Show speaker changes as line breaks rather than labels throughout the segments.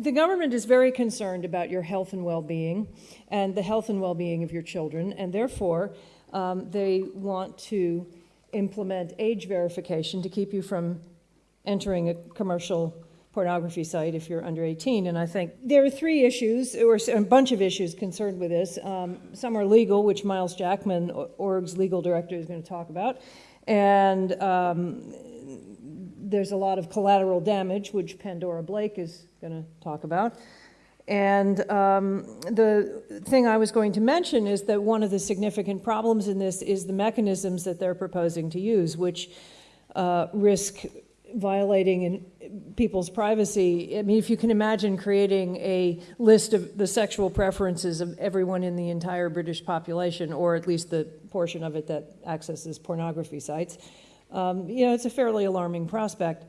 the government is very concerned about your health and well-being and the health and well-being of your children, and therefore um, they want to implement age verification to keep you from entering a commercial pornography site if you're under 18. And I think there are three issues, or a bunch of issues concerned with this. Um, some are legal, which Myles Jackman, ORG's legal director, is going to talk about. And um, there's a lot of collateral damage, which Pandora Blake is going to talk about. And um, the thing I was going to mention is that one of the significant problems in this is the mechanisms that they're proposing to use, which uh, risk violating in people's privacy. I mean, if you can imagine creating a list of the sexual preferences of everyone in the entire British population, or at least the portion of it that accesses pornography sites, um, you know, it's a fairly alarming prospect.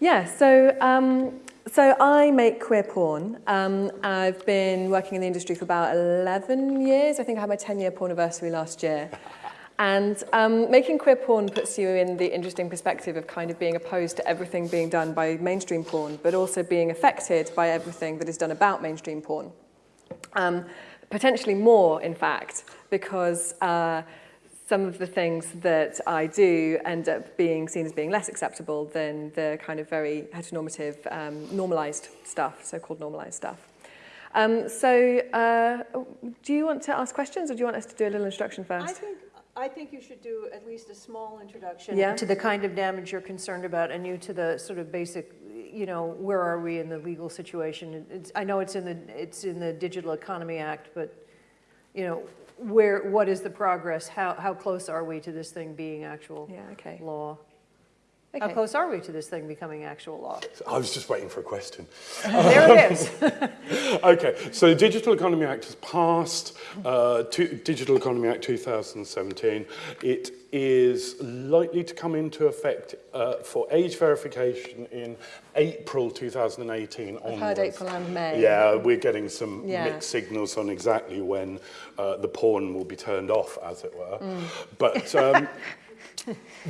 Yeah, so, um, so I make queer porn. Um, I've been working in the industry for about 11 years. I think I had my 10-year porn anniversary last year. And um, making queer porn puts you in the interesting perspective of kind of being opposed to everything being done by mainstream porn, but also being affected by everything that is done about mainstream porn. Um, potentially more, in fact, because uh, some of the things that I do end up being seen as being less acceptable than the kind of very heteronormative, um, normalized stuff, so-called normalized stuff. Um, so uh, do you want to ask questions or do you want us to do a little introduction first?
I think, I think you should do at least a small introduction
yeah.
to the kind of damage you're concerned about and you to the sort of basic, you know, where are we in the legal situation? It's, I know it's in the, it's in the Digital Economy Act, but, you know, where, what is the progress? How, how close are we to this thing being actual
yeah, okay.
law?
Okay.
How close are we to this thing becoming actual law?
I was just waiting for a question.
there it is.
okay, so the Digital Economy Act has passed, uh, Digital Economy Act 2017. It is likely to come into effect uh, for age verification in April 2018
I've
onwards.
heard April and May.
Yeah, we're getting some
yeah.
mixed signals on exactly when uh, the porn will be turned off, as it were. Mm. But um,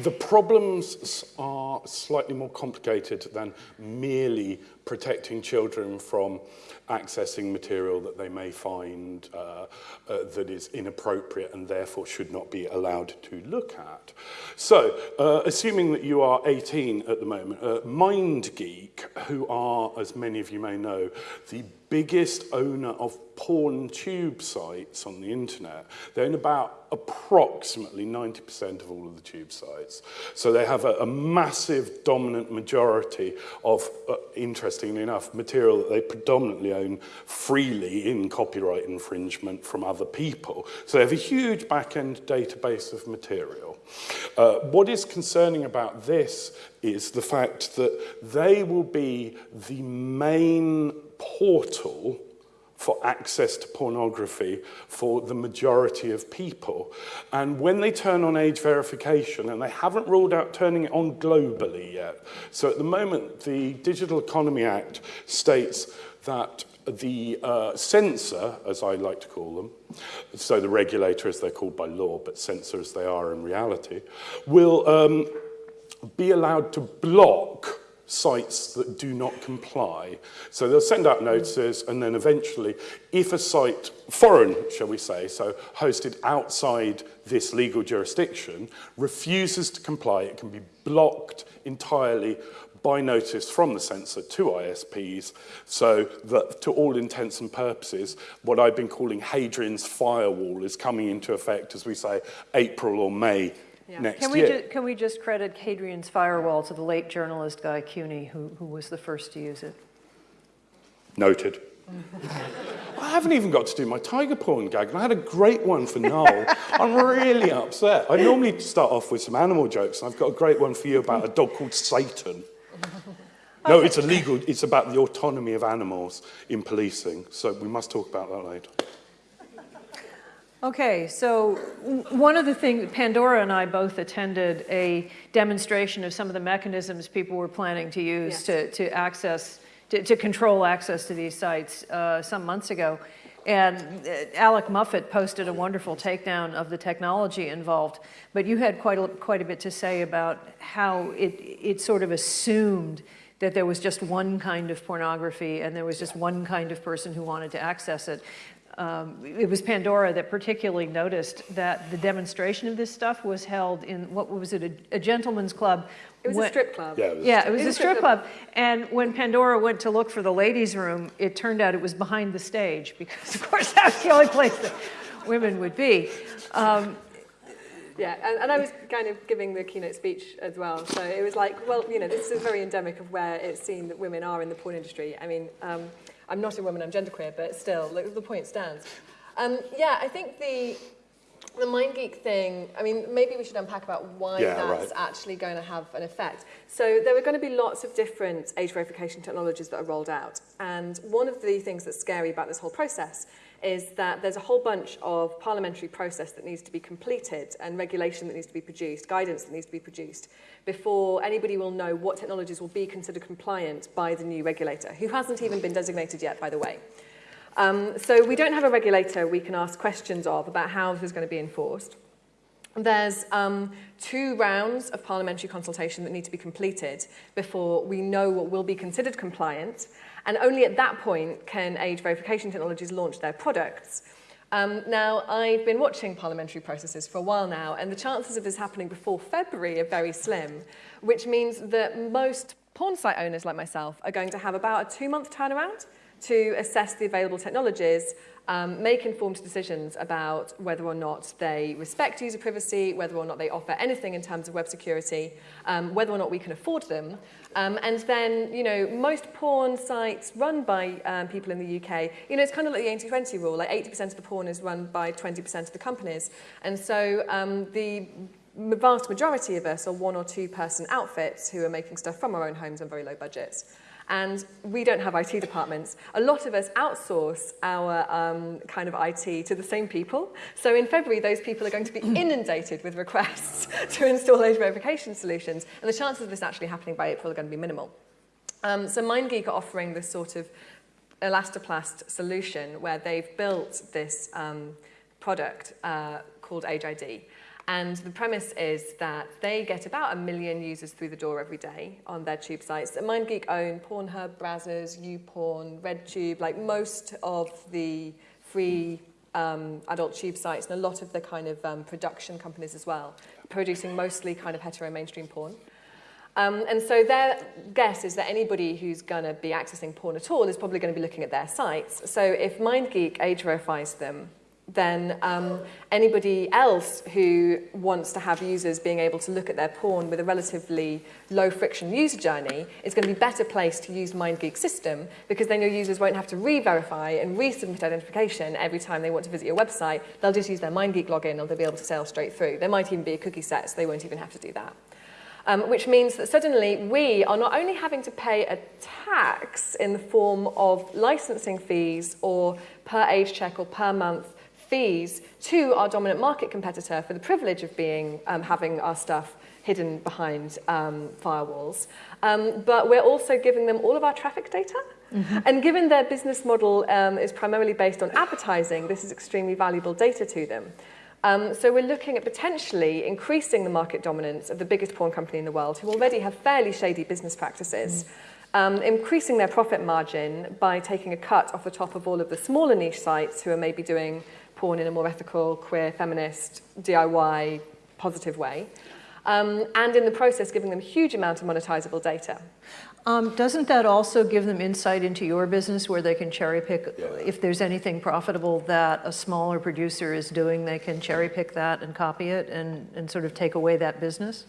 the problems are slightly more complicated than merely protecting children from accessing material that they may find uh, uh, that is inappropriate and therefore should not be allowed to look at. So, uh, assuming that you are 18 at the moment, uh, MindGeek, who are, as many of you may know, the biggest owner of porn tube sites on the internet. They own about approximately 90% of all of the tube sites. So they have a, a massive dominant majority of, uh, interestingly enough, material that they predominantly own freely in copyright infringement from other people. So they have a huge back-end database of material. Uh, what is concerning about this is the fact that they will be the main portal for access to pornography for the majority of people. And when they turn on age verification, and they haven't ruled out turning it on globally yet, so at the moment the Digital Economy Act states that the uh, censor, as I like to call them, so the regulator as they're called by law, but censor as they are in reality, will um, be allowed to block sites that do not comply. So they'll send out notices and then eventually, if a site, foreign, shall we say, so hosted outside this legal jurisdiction, refuses to comply, it can be blocked entirely by notice from the censor to ISPs so that to all intents and purposes what I've been calling Hadrian's firewall is coming into effect as we say April or May yeah. next
can we
year.
can we just credit Hadrian's firewall to the late journalist Guy Kewney, who, who was the first to use it?
Noted. I haven't even got to do my tiger porn gag, and I had a great one for Noel. I'm really upset. I normally start off with some animal jokes, and I've got a great one for you about a dog called Satan. No, it's illegal. It's about the autonomy of animals in policing, so we must talk about that later.
Okay, so one of the things, Pandora and I both attended a demonstration of some of the mechanisms people were planning to use yes. to, to access, to, to, control access to these sites uh, some months ago. And uh, Alec Muffett posted a wonderful takedown of the technology involved, but you had quite a, quite a bit to say about how it, it sort of assumed that there was just one kind of pornography and there was just one kind of person who wanted to access it. Um, it was Pandora that particularly noticed that the demonstration of this stuff was held in, what was it, a, a gentleman's club?
It was a strip club.
Yeah, it was-
Yeah, it was
It
a strip
strip
club. And when Pandora went to look for the ladies' room, it turned out it was behind the stage because, of course, that's the only place that women would be. Um,
Yeah, and, and I was kind of giving the keynote speech as well. So it was like, well, you know, this is very endemic of where it's seen that women are in the porn industry. I mean, um, I'm not a woman, I'm genderqueer, but still, like, the point stands. Um, yeah, I think the the MindGeek thing. I mean, maybe we should unpack about why
Yeah,
that's
right.
actually going to have an effect. So there are going to be lots of different age verification technologies that are rolled out, and one of the things that's scary about this whole process is that there's a whole bunch of parliamentary process that needs to be completed and regulation that needs to be produced, guidance that needs to be produced before anybody will know what technologies will be considered compliant by the new regulator, who hasn't even been designated yet, by the way. Um, so we don't have a regulator we can ask questions of about how this is going to be enforced. There's um, two rounds of parliamentary consultation that need to be completed before we know what will be considered compliant, and only at that point can age verification technologies launch their products. Um, now, I've been watching parliamentary processes for a while now, and the chances of this happening before February are very slim, which means that most porn site owners like myself are going to have about a two-month turnaround to assess the available technologies, um, make informed decisions about whether or not they respect user privacy, whether or not they offer anything in terms of web security, um, whether or not we can afford them. Um, and then, you know, most porn sites run by um, people in the UK, you know, it's kind of like the 80-20 rule, like 80% of the porn is run by 20% of the companies. And so um, the vast majority of us are one or two person outfits who are making stuff from our own homes on very low budgets. And we don't have IT departments. A lot of us outsource our um, kind of IT to the same people. So in February, those people are going to be inundated with requests to install age verification solutions. And the chances of this actually happening by April are going to be minimal. Um, so MindGeek are offering this sort of elastoplast solution where they've built this um, product uh, called Age ID. And the premise is that they get about a million users through the door every day on their tube sites. And MindGeek own Pornhub, Brazzers, YouPorn, RedTube, like most of the free um, adult tube sites and a lot of the kind of um, production companies as well, producing mostly kind of hetero mainstream porn. Um, and so their guess is that anybody who's going to be accessing porn at all is probably going to be looking at their sites. So if MindGeek age verifies them, then um, anybody else who wants to have users being able to look at their porn with a relatively low friction user journey is going to be better placed to use MindGeek's system because then your users won't have to re-verify and resubmit identification every time they want to visit your website. They'll just use their MindGeek login and they'll be able to sail straight through. There might even be a cookie set, so they won't even have to do that. Um, which means that suddenly we are not only having to pay a tax in the form of licensing fees or per age check or per month fees to our dominant market competitor for the privilege of being um, having our stuff hidden behind um, firewalls. Um, but we're also giving them all of our traffic data. And given their business model um, is primarily based on advertising, this is extremely valuable data to them. Um, so we're looking at potentially increasing the market dominance of the biggest porn company in the world, who already have fairly shady business practices, um, increasing their profit margin by taking a cut off the top of all of the smaller niche sites who are maybe doing porn in a more ethical, queer, feminist, DIY, positive way, um, and in the process giving them a huge amount of monetizable data.
Um, doesn't that also give them insight into your business where they can cherry pick, if there's anything profitable that a smaller producer is doing, they can cherry pick that and copy it and, and sort of take away that business?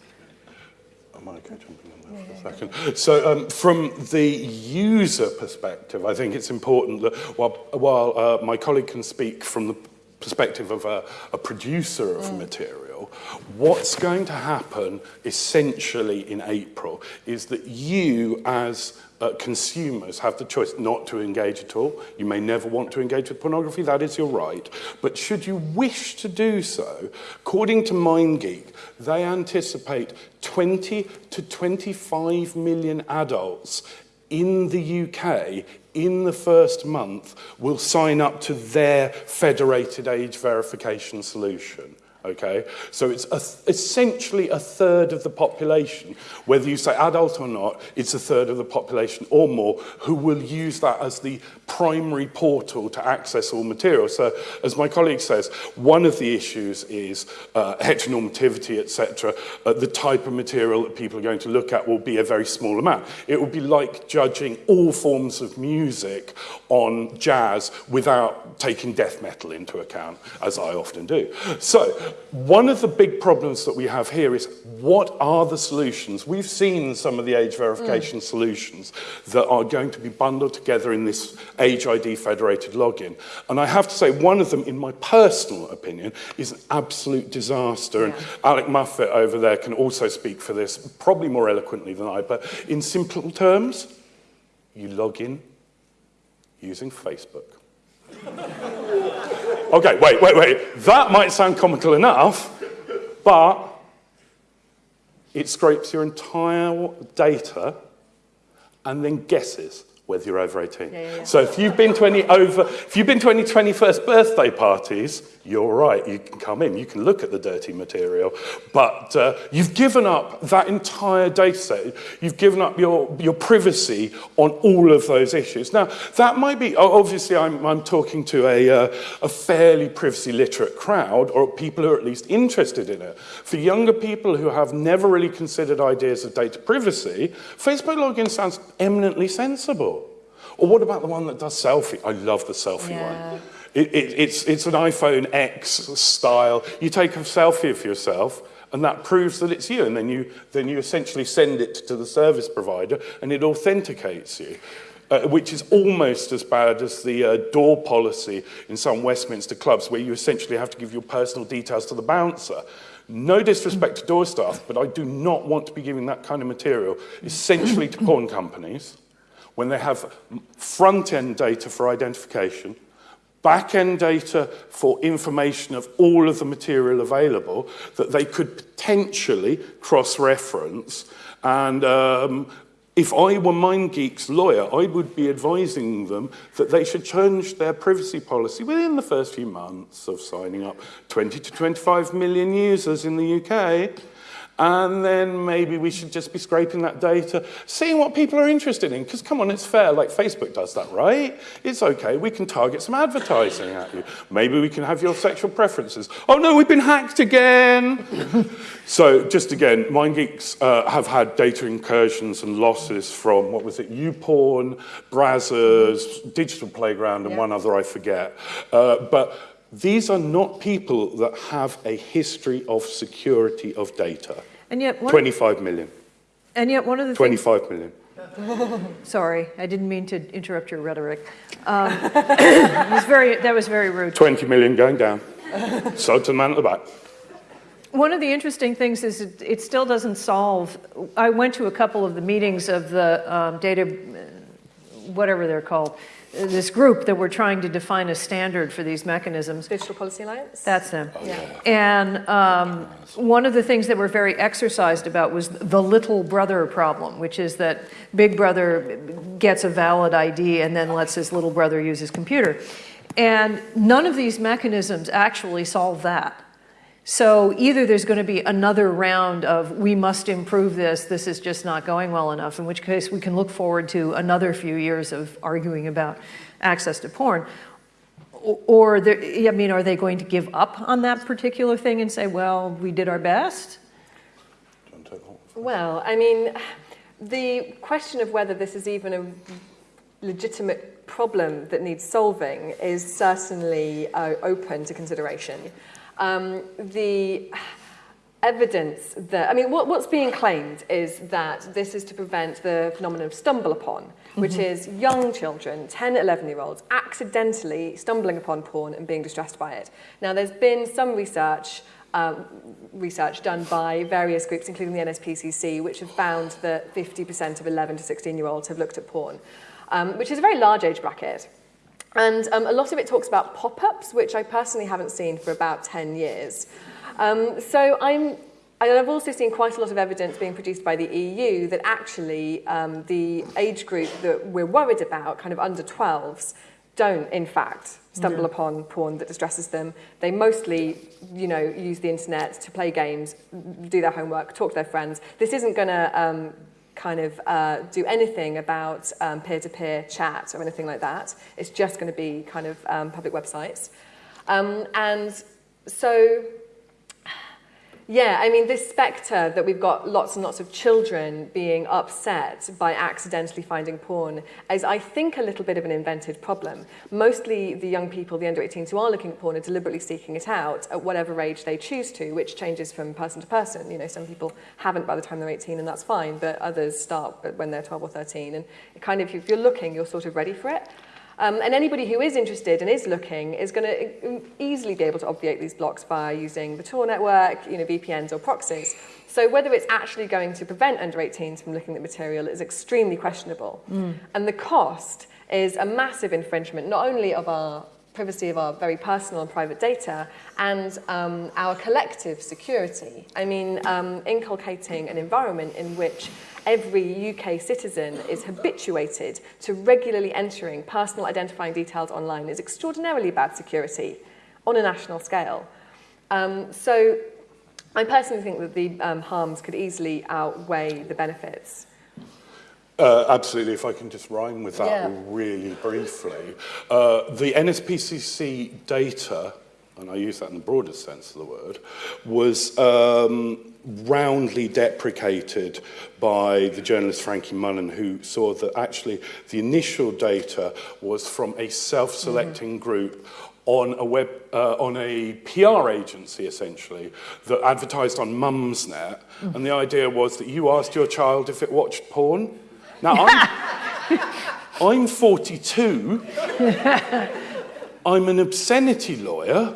Am I okay jumping on that for a second? So um, from the user perspective, I think it's important that while, while uh, my colleague can speak from the perspective of a, a producer of mm. material, what's going to happen essentially in April is that you as uh, consumers have the choice not to engage at all. You may never want to engage with pornography, that is your right. But should you wish to do so, according to MindGeek, they anticipate 20 to 25 million adults in the UK in the first month will sign up to their federated age verification solution. Okay? So it's a, essentially a third of the population, whether you say adult or not, it's a third of the population or more who will use that as the primary portal to access all material. So as my colleague says, one of the issues is uh, heteronormativity, etc. Uh, the type of material that people are going to look at will be a very small amount. It will be like judging all forms of music on jazz without taking death metal into account, as I often do. So One of the big problems that we have here is what are the solutions? We've seen some of the age verification mm. solutions that are going to be bundled together in this Age ID federated login. And I have to say, one of them, in my personal opinion, is an absolute disaster. Yeah. And Alec Muffet over there can also speak for this, probably more eloquently than I, but in simple terms, you log in using Facebook. Okay, wait, wait, wait. That might sound comical enough, but it scrapes your entire data and then guesses whether you're over 18. Yeah, yeah, yeah. So if you've been to any over, if you've been to any 21st birthday parties, you're right, you can come in, you can look at the dirty material, but uh, you've given up that entire data set, you've given up your, your privacy on all of those issues. Now, that might be, obviously I'm, I'm talking to a, uh, a fairly privacy literate crowd, or people who are at least interested in it. For younger people who have never really considered ideas of data privacy, Facebook login sounds eminently sensible. Or what about the one that does selfie? I love the selfie yeah. one. It, it, it's, it's an iPhone X style. You take a selfie of yourself, and that proves that it's you, and then you, then you essentially send it to the service provider, and it authenticates you. Uh, which is almost as bad as the uh, door policy in some Westminster clubs where you essentially have to give your personal details to the bouncer. No disrespect to door staff, but I do not want to be giving that kind of material essentially to porn companies when they have front-end data for identification, back-end data for information of all of the material available that they could potentially cross-reference. And um, if I were MindGeek's lawyer, I would be advising them that they should change their privacy policy within the first few months of signing up 20 to 25 million users in the UK and then maybe we should just be scraping that data, seeing what people are interested in. Because come on, it's fair, like Facebook does that, right? It's okay, we can target some advertising at you. Maybe we can have your sexual preferences. Oh no, we've been hacked again. so just again, MindGeeks uh, have had data incursions and losses from, what was it, YouPorn, Brazzers, Digital Playground, and yeah. one other I forget. Uh, but these are not people that have a history of security of data.
And yet,
one, 25 million.
And yet, one of the
25 things, million.
Sorry, I didn't mean to interrupt your rhetoric. Um, was very, that was very rude.
20 million going down. so to the man at the back.
One of the interesting things is it, it, still doesn't solve. I went to a couple of the meetings of the um, data, whatever they're called, this group that were trying to define a standard for these mechanisms.
Digital Policy Alliance?
That's them. Oh, yeah. And um, one of the things that were very exercised about was the little brother problem, which is that big brother gets a valid ID and then lets his little brother use his computer. And none of these mechanisms actually solve that. So either there's going to be another round of we must improve this, this is just not going well enough, in which case we can look forward to another few years of arguing about access to porn. Or, I mean, are they going to give up on that particular thing and say, well, we did our best?
Well, I mean, the question of whether this is even a legitimate problem that needs solving is certainly uh, open to consideration um, the evidence that, I mean, what, what's being claimed is that this is to prevent the phenomenon of stumble upon, which mm -hmm. is young children, 10, 11 year olds, accidentally stumbling upon porn and being distressed by it. Now, there's been some research um, research done by various groups, including the NSPCC, which have found that 50% of 11 to 16 year olds have looked at porn, um, which is a very large age bracket. And um, a lot of it talks about pop-ups, which I personally haven't seen for about 10 years. Um, so I'm, and I've also seen quite a lot of evidence being produced by the EU that actually um, the age group that we're worried about, kind of under 12s, don't, in fact, stumble upon porn that distresses them. They mostly, you know, use the internet to play games, do their homework, talk to their friends. This isn't going to um, kind of uh, do anything about um, peer-to-peer chat or anything like that. It's just going to be kind of um, public websites. Um, and so Yeah, I mean, this spectre that we've got lots and lots of children being upset by accidentally finding porn is, I think, a little bit of an invented problem. Mostly the young people, the under 18s who are looking at porn are deliberately seeking it out at whatever age they choose to, which changes from person to person. You know, some people haven't by the time they're 18 and that's fine, but others start when they're 12 or 13. And kind of, if you're looking, you're sort of ready for it. Um, and anybody who is interested and is looking is going to e-, e-, easily be able to obviate these blocks by using the Tor network, you know, VPNs or proxies. So whether it's actually going to prevent under 18s from looking at material is extremely questionable. Mm. And the cost is a massive infringement, not only of our privacy of our very personal and private data and um, our collective security. I mean, um, inculcating an environment in which every UK citizen is habituated to regularly entering personal identifying details online is extraordinarily bad security on a national scale. Um, so I personally think that the um, harms could easily outweigh the benefits.
Uh, absolutely. If I can just rhyme with that yeah. really briefly. Uh, the NSPCC data, and I use that in the broadest sense of the word, was um, roundly deprecated by the journalist Frankie Mullen, who saw that actually the initial data was from a self-selecting mm -hmm. group on a web uh, on a PR agency essentially that advertised on Mumsnet mm. and the idea was that you asked your child if it watched porn Now I'm, I'm 42. I'm an obscenity lawyer.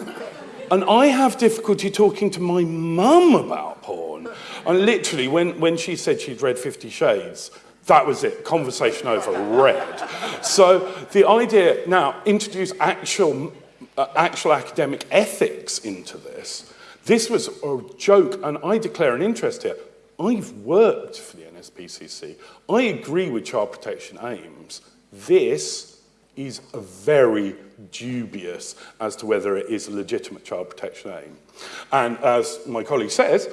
And I have difficulty talking to my mum about porn. And literally, when, when she said she'd read Fifty Shades, that was it, conversation over, read. So the idea, now, introduce actual, uh, actual academic ethics into this. This was a joke, and I declare an interest here. I've worked for the NSPCC. I agree with child protection aims. This is very dubious as to whether it is a legitimate child protection aim. And as my colleague says,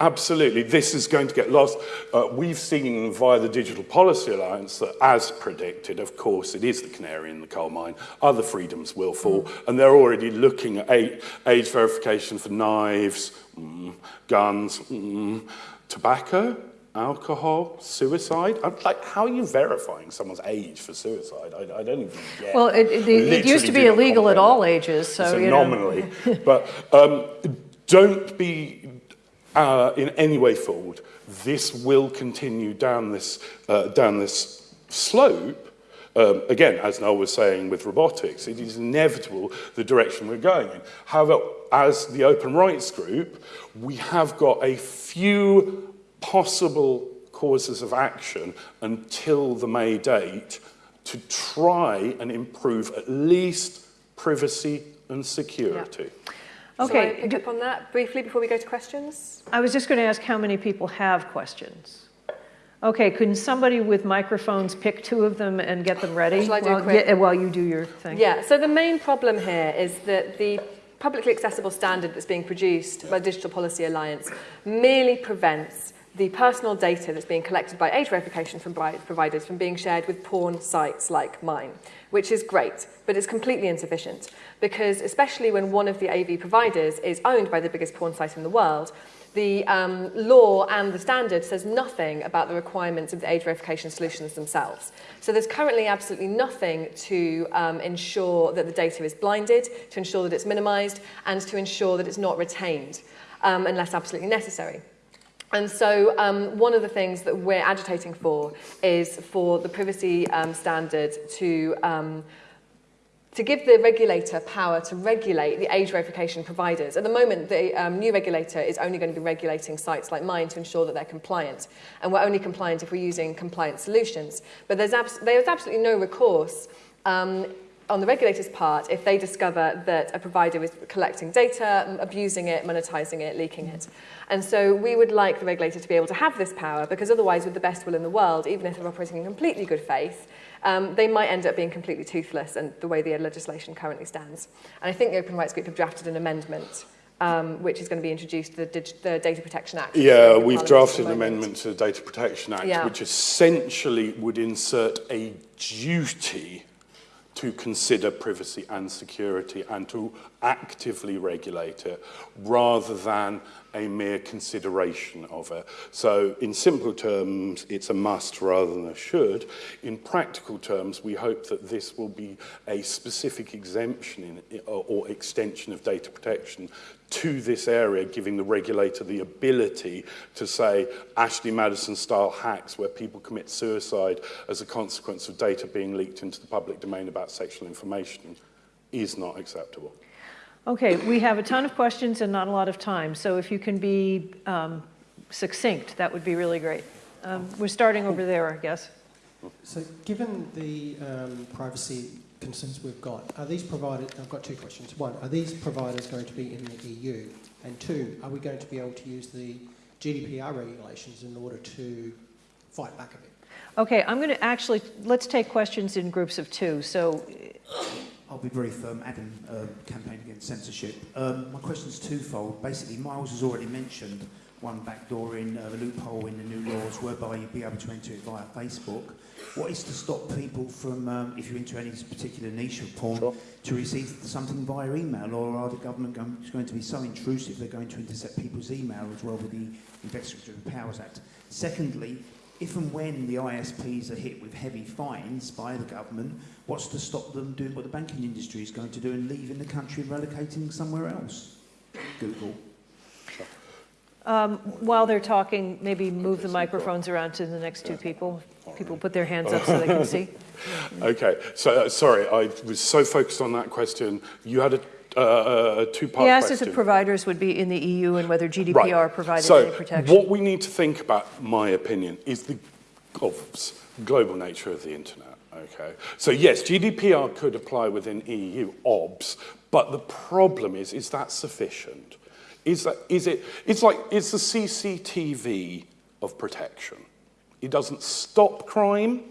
absolutely, this is going to get lost. Uh, we've seen via the Digital Policy Alliance that, as predicted, of course, it is the canary in the coal mine. Other freedoms will fall, mm. and they're already looking at age verification for knives, mm, guns, mm, tobacco, alcohol, suicide. I'm like, how are you verifying someone's age for suicide? I, I don't even get.
Well, it, it, it used to be illegal at all ages, so,
so you nominally. but um, don't be uh, in any way fooled. This will continue down this uh, down this slope. Um, again, as Noel was saying with robotics, it is inevitable the direction we're going in. However, as the Open Rights Group, we have got a few possible causes of action until the May date to try and improve at least privacy and security.
Yeah. Okay, so I pick up on that briefly before we go to questions.
I was just going to ask how many people have questions. Okay, can somebody with microphones pick two of them and get them ready
while,
yeah, while you do your thing?
Yeah, so the main problem here is that the publicly accessible standard that's being produced by Digital Policy Alliance merely prevents the personal data that's being collected by age verification from providers from being shared with porn sites like mine, which is great, but it's completely insufficient because especially when one of the AV providers is owned by the biggest porn site in the world, the um, law and the standard says nothing about the requirements of the age verification solutions themselves. So there's currently absolutely nothing to um, ensure that the data is blinded, to ensure that it's minimized, and to ensure that it's not retained um, unless absolutely necessary. And so um, one of the things that we're agitating for is for the privacy um, standard to, um, to give the regulator power to regulate the age verification providers. At the moment, the um, new regulator is only going to be regulating sites like mine to ensure that they're compliant. And we're only compliant if we're using compliant solutions. But there's, abs there's absolutely no recourse um, on the regulator's part if they discover that a provider is collecting data, abusing it, monetizing it, leaking it. And so we would like the regulator to be able to have this power because otherwise, with the best will in the world, even if they're operating in completely good faith, um, they might end up being completely toothless and the way the legislation currently stands. And I think the Open Rights Group have drafted an amendment um, which is going to be introduced to the, dig- the Data Protection Act.
Yeah, we've
Parliament
drafted an amendment to the Data Protection Act,
Yeah.
which essentially would insert a duty to consider privacy and security and to actively regulate it rather than a mere consideration of it. So in simple terms, it's a must rather than a should. In practical terms, we hope that this will be a specific exemption in, or extension of data protection to this area, giving the regulator the ability to say Ashley Madison style hacks where people commit suicide as a consequence of data being leaked into the public domain about sexual information is not acceptable.
Okay, we have a ton of questions and not a lot of time, so if you can be um, succinct, that would be really great. Um, We're starting over there, I guess.
So given the um, privacy concerns we've got, are these providers, I've got two questions. One, are these providers going to be in the EU? And two, are we going to be able to use the GDPR regulations in order to fight back a bit?
Okay, I'm going to actually, let's take questions in groups of two. So,
I'll be brief. Um, Adam, uh, campaign against censorship. Um, my is twofold. Basically, Myles has already mentioned one backdoor in uh, the loophole in the new laws whereby you'd be able to enter it via Facebook. What is to stop people from, um, if you're into any particular niche of porn,
Sure.
to receive something via email? Or are the government going, going to be so intrusive they're going to intercept people's email as well with the Investigative Powers Act? Secondly, if and when the ISPs are hit with heavy fines by the government, what's to stop them doing what the banking industry is going to do and leaving the country and relocating somewhere else? Google.
um, while they're talking, maybe move the microphones around to the next two people. People put their hands up so they can see.
Okay, so uh, sorry, I was so focused on that question. You had a, uh, a two-part
He asked
question.
if the providers would be in the EU and whether GDPR
Right.
provided
so
any protection.
what we need to think about, my opinion, is the of global nature of the internet. Okay, so yes, GDPR could apply within EU OBS, but the problem is, is that sufficient? Is that is it? It's like it's the CCTV of protection. It doesn't stop crime.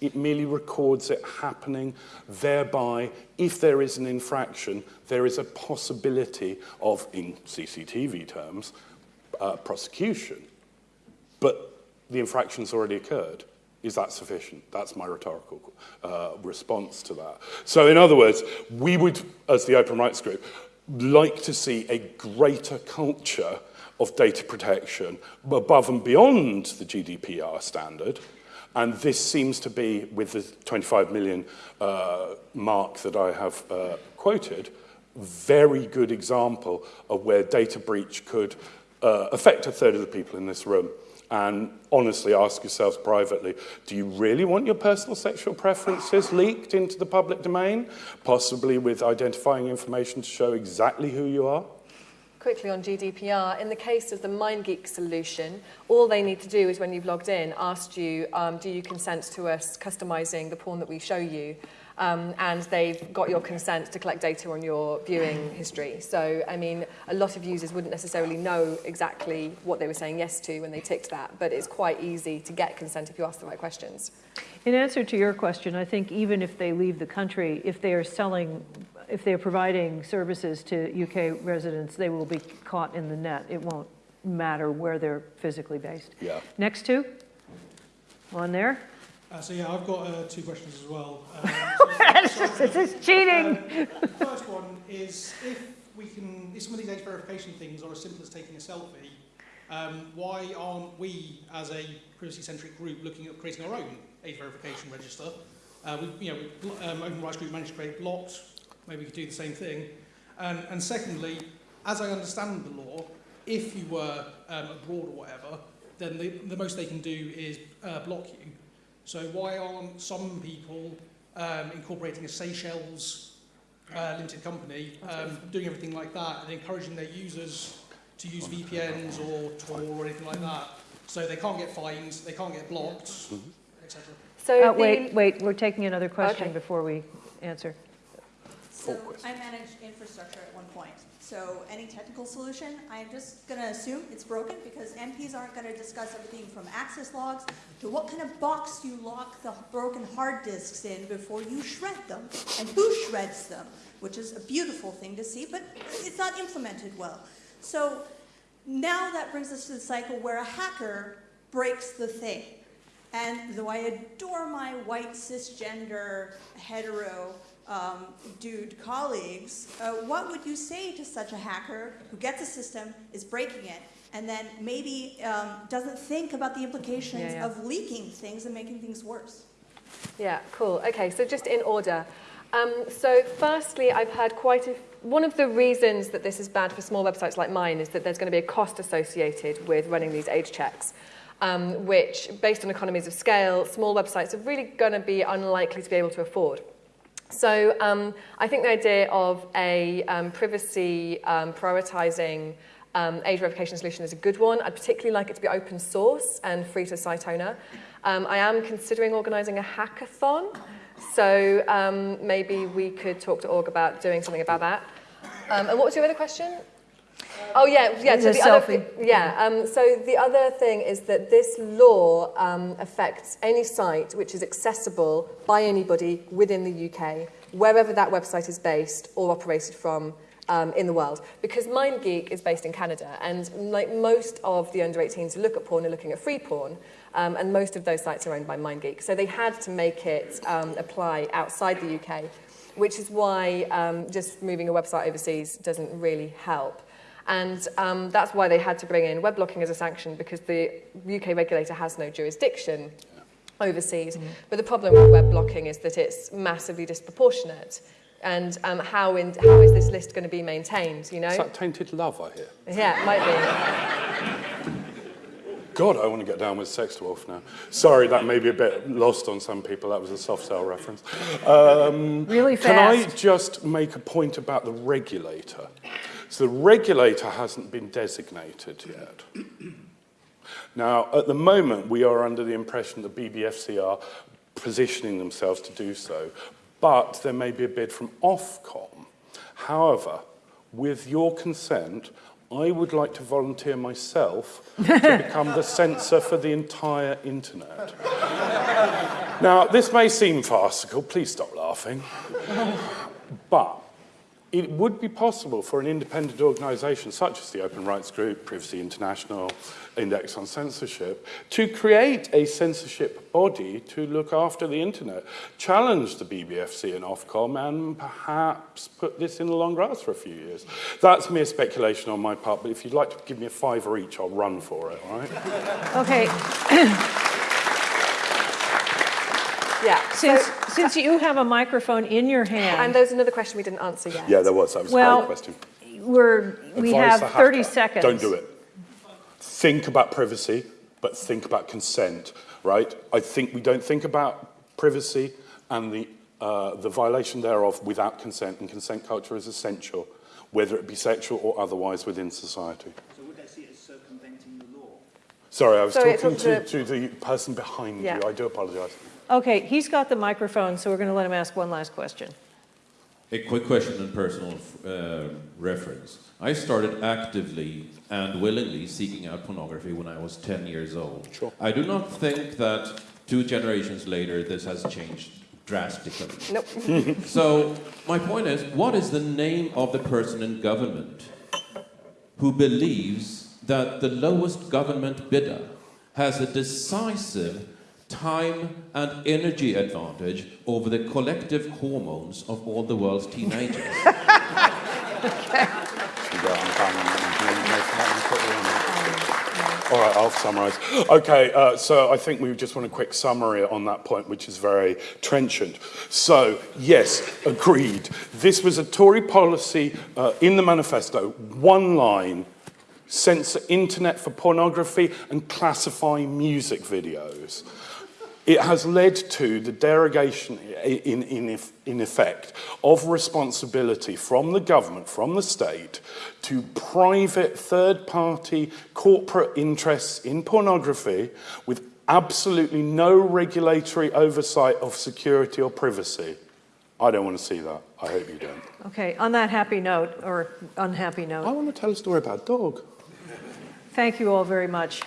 It merely records it happening. Thereby, if there is an infraction, there is a possibility of, in CCTV terms, uh, prosecution. But the infraction's already occurred. Is that sufficient? That's my rhetorical uh, response to that. So, in other words, we would, as the Open Rights Group, like to see a greater culture of data protection above and beyond the GDPR standard. And this seems to be, with the 25 million uh, mark that I have uh, quoted, very good example of where data breach could uh, affect a third of the people in this room. And honestly ask yourselves privately, do you really want your personal sexual preferences leaked into the public domain? Possibly with identifying information to show exactly who you are?
Quickly on GDPR, in the case of the MindGeek solution, all they need to do is when you've logged in, ask you, um, do you consent to us customizing the porn that we show you? Um, and they've got your consent to collect data on your viewing history. So, I mean, a lot of users wouldn't necessarily know exactly what they were saying yes to when they ticked that, but it's quite easy to get consent if you ask the right questions.
In answer to your question, I think even if they leave the country, if they are selling, if they're providing services to UK residents, they will be caught in the net. It won't matter where they're physically based.
Yeah.
Next two? One there?
Uh, so yeah, I've got uh, two questions as well. Um,
This is cheating.
the first one is if we can, if some of these age verification things are as simple as taking a selfie, um, why aren't we, as a privacy-centric group, looking at creating our own age verification register? Uh, we, you know, we, um, Open Rights Group managed to create Blocked. Maybe we could do the same thing. And, and secondly, as I understand the law, if you were um, abroad or whatever, then the, the most they can do is uh, block you. So why aren't some people um, incorporating a Seychelles uh, limited company, um, doing everything like that, and encouraging their users to use VPNs or Tor or anything like that, so they can't get fined, they can't get blocked, etc.
So
Uh, Wait, wait, we're taking another question
Okay.
before we answer.
So. I managed infrastructure at one point. So any technical solution, I'm just going to assume it's broken because MPs aren't going to discuss everything from access logs to what kind of box you lock the broken hard disks in before you shred them and who shreds them, which is a beautiful thing to see, but it's not implemented well. So now that brings us to the cycle where a hacker breaks the thing. And though I adore my white cisgender hetero um, dude colleagues, uh, what would you say to such a hacker who gets a system, is breaking it, and then maybe um, doesn't think about the implications
Yeah, yeah.
of leaking things and making things worse?
Yeah, cool. Okay, so just in order. Um, so firstly, I've heard quite a, one of the reasons that this is bad for small websites like mine is that there's going to be a cost associated with running these age checks, um, which, based on economies of scale, small websites are really going to be unlikely to be able to afford. So um, I think the idea of a um, privacy um, prioritizing um, age verification solution is a good one. I'd particularly like it to be open source and free to site owner. Um, I am considering organizing a hackathon. So um, maybe we could talk to Org about doing something about that. Um, and what was your other question? Oh yeah, yeah. So
The
the other, yeah. Um, so the other thing is that this law um, affects any site which is accessible by anybody within the UK, wherever that website is based or operated from um, in the world. Because MindGeek is based in Canada, and like most of the under 18s who look at porn are looking at free porn. Um, and most of those sites are owned by MindGeek. So they had to make it um, apply outside the UK, which is why um, just moving a website overseas doesn't really help. And um, that's why they had to bring in web blocking as a sanction because the UK regulator has no jurisdiction overseas. But the problem with web blocking is that it's massively disproportionate. And um, how, in, how is this list going to be maintained, you know?
Is that tainted love, I hear?
Yeah, it might be.
God, I want to get down with Sex Dwarf now. Sorry, that may be a bit lost on some people. That was a Soft Cell reference. Um,
Really
Can I just make a point about the regulator? So the regulator hasn't been designated yet. Now, at the moment, we are under the impression that BBFC are positioning themselves to do so, but there may be a bid from Ofcom. However, with your consent, I would like to volunteer myself to become the censor for the entire internet. Now, this may seem farcical, please stop laughing, but it would be possible for an independent organisation such as the Open Rights Group, Privacy International, Index on Censorship, to create a censorship body to look after the internet, challenge the BBFC and Ofcom, and perhaps put this in the long grass for a few years. That's mere speculation on my part, but if you'd like to give me a fiver each, I'll run for it, all right?
Okay. since,
So,
since you have a microphone in your hand.
and there's another question we didn't answer yet.
Yeah, there was. That was a
Well,
great question.
We're, we
Advise
have 30 seconds.
Don't do it. Think about privacy, but think about consent, right? I think we don't think about privacy and the, uh, the violation thereof without consent, and consent culture is essential, whether it be sexual or otherwise within society.
So would they see it as circumventing the law?
Sorry, I was
Sorry,
talking to,
to-
to the person behind
Yeah.
you. I do apologise.
Okay, he's got the microphone, so we're going to let him ask one last question.
A quick question and personal uh, reference. I started actively and willingly seeking out pornography when I was 10 years old.
Sure.
I do not think that two generations later this has changed drastically.
Nope.
So, my point is what is the name of the person in government who believes that the lowest government bidder has a decisive time and energy advantage over the collective hormones of all the world's teenagers?
All right, I'll summarise. Okay, uh, so I think we just want a quick summary on that point, which is very trenchant. So, yes, agreed. This was a Tory policy uh, in the manifesto, one line, censor internet for pornography and classify music videos. It has led to the derogation in, in, in effect of responsibility from the government, from the state, to private third party corporate interests in pornography with absolutely no regulatory oversight of security or privacy. I don't want to see that. I hope you don't.
Okay, on that happy note, or unhappy note.
I want to tell a story about a dog.
thank you all very much.